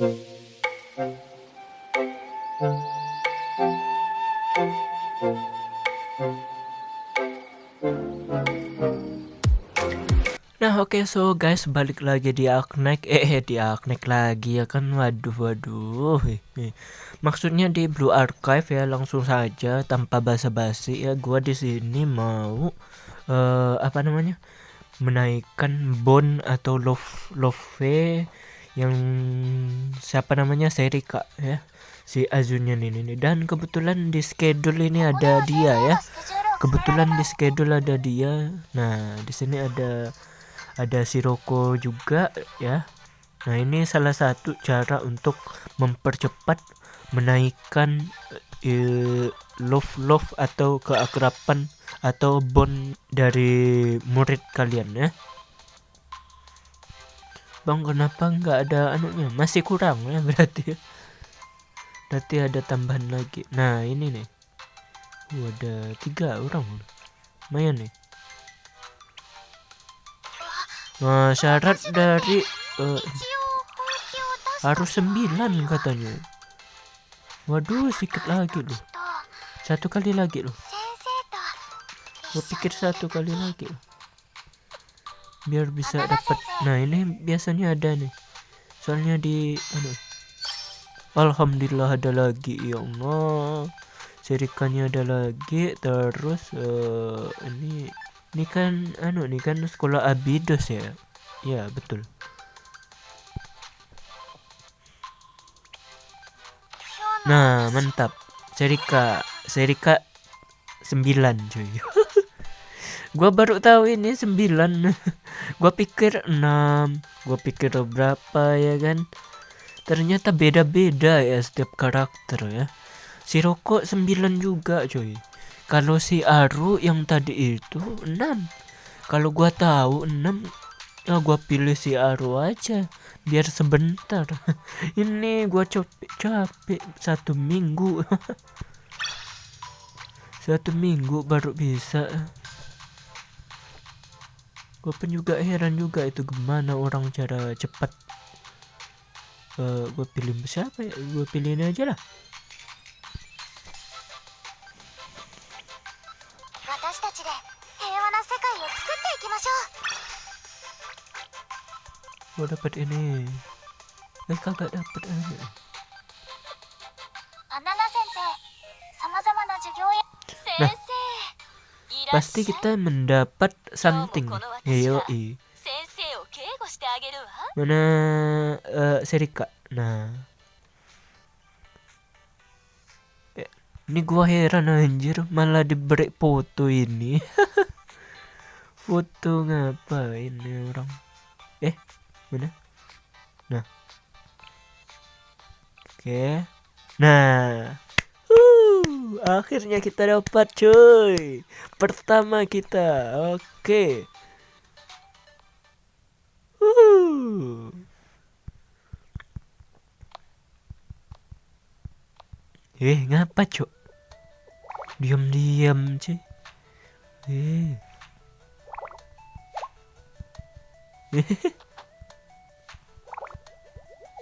Nah oke okay, so guys balik lagi di Aknek eh, eh di Aknek lagi ya kan? Waduh waduh maksudnya di Blue Archive ya langsung saja tanpa basa-basi ya. Gua di sini mau uh, apa namanya? Menaikkan bond atau love love yang siapa namanya? Serika ya. Si Azunian ini nih. Dan kebetulan di schedule ini ada dia ya. Kebetulan di schedule ada dia. Nah di sini ada ada Siroko juga ya. Nah ini salah satu cara untuk mempercepat menaikkan uh, love love atau keakraban atau bond dari murid kalian ya Bang kenapa nggak ada anunya masih kurang ya berarti berarti ada tambahan lagi nah ini nih uh, ada tiga orang lumayan nih Nah, syarat dari uh, harus sembilan katanya. Waduh, sedikit lagi loh. Satu kali lagi loh. Gue pikir satu kali lagi loh. Biar bisa dapat. Nah, ini biasanya ada nih. Soalnya di anu. Alhamdulillah ada lagi ya Allah. Serikannya ada lagi terus uh, ini ini kan anu ini kan sekolah Abidos ya ya betul nah mantap Serika Serika 9 cuy gua baru tahu ini 9 gua pikir 6 gua pikir berapa ya kan? Ternyata beda-beda ya setiap karakter ya. Si Roko 9 juga cuy. Kalau si Aru yang tadi itu 6 kalau gua tahu 6 ya gua pilih si Aru aja biar sebentar. Ini gua capek capek satu minggu. Satu minggu baru bisa gue pun juga heran juga itu gimana orang cara cepat uh, gue pilih siapa ya? Gue pilih ini aja lah. Gue dapat ini. Eh kagak dapat ini nah pasti kita mendapat something. Yo i mana uh, Serika nah. Eh, ini gua heran anjir. Malah diberi foto ini. Foto ngapain ini orang? Eh mana? Nah. Oke. Nah akhirnya kita dapat cuy. Pertama kita oke. Uh. eh ngapa cok diam-diam cuy. Eh.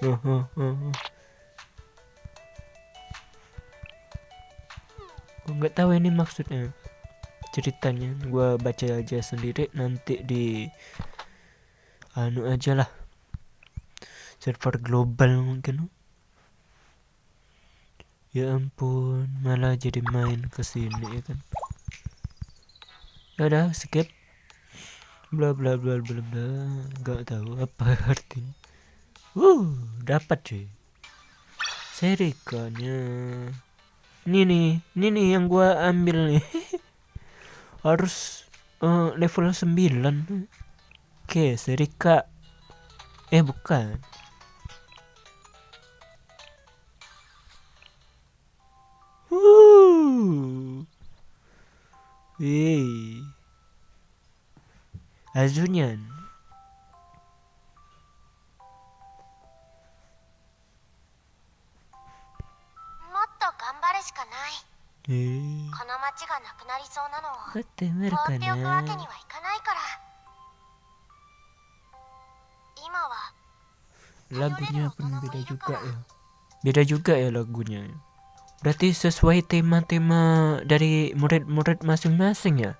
Gue nggak tahu ini maksudnya. Ceritanya gue baca aja sendiri nanti di anu aja lah. Server global mungkin. Ya ampun malah jadi main ke sini ya kan? Udah skip. Bla bla bla bla bla. Nggak tahu apa artinya. Uh, dapat cuy. Serikanya. Ini nih, ini nih yang gua ambil nih. Harus uh, level 9. Oke, serika. Eh, bukan. Uh. Wih. Azunyan. Eh. この町がなくなりそうなのを放っておくわけにはいかないから今は lagunya pun beda juga ya beda juga ya lagunya berarti sesuai tema-tema dari murid-murid masing-masing ya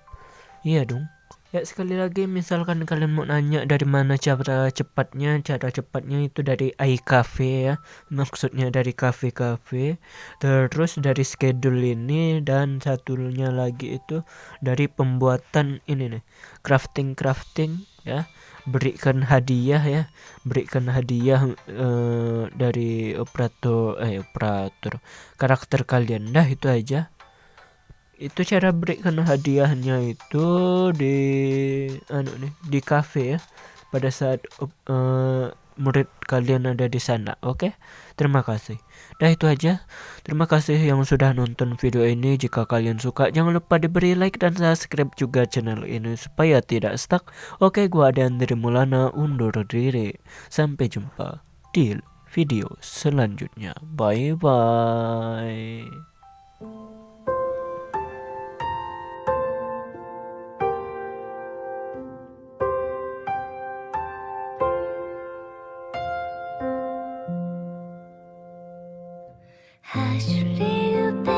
iya dong Ya sekali lagi misalkan kalian mau nanya dari mana cara cepatnya Cara cepatnya itu dari iCafe ya. Maksudnya dari cafe-cafe Terus dari schedule ini Dan satunya lagi itu dari pembuatan ini nih. Crafting-crafting ya. Berikan hadiah ya. Berikan hadiah uh, dari operator Eh operator. Karakter kalian. Dah itu aja itu cara berikan hadiahnya itu di anu nih di cafe ya. Pada saat uh, murid kalian ada di sana oke? Okay? terima kasih. Dah itu aja. Terima kasih yang sudah nonton video ini. Jika kalian suka jangan lupa diberi like dan subscribe juga channel ini supaya tidak stuck. Oke okay, gua ada dari Mulana undur diri. Sampai jumpa di video selanjutnya. Bye bye hush little baby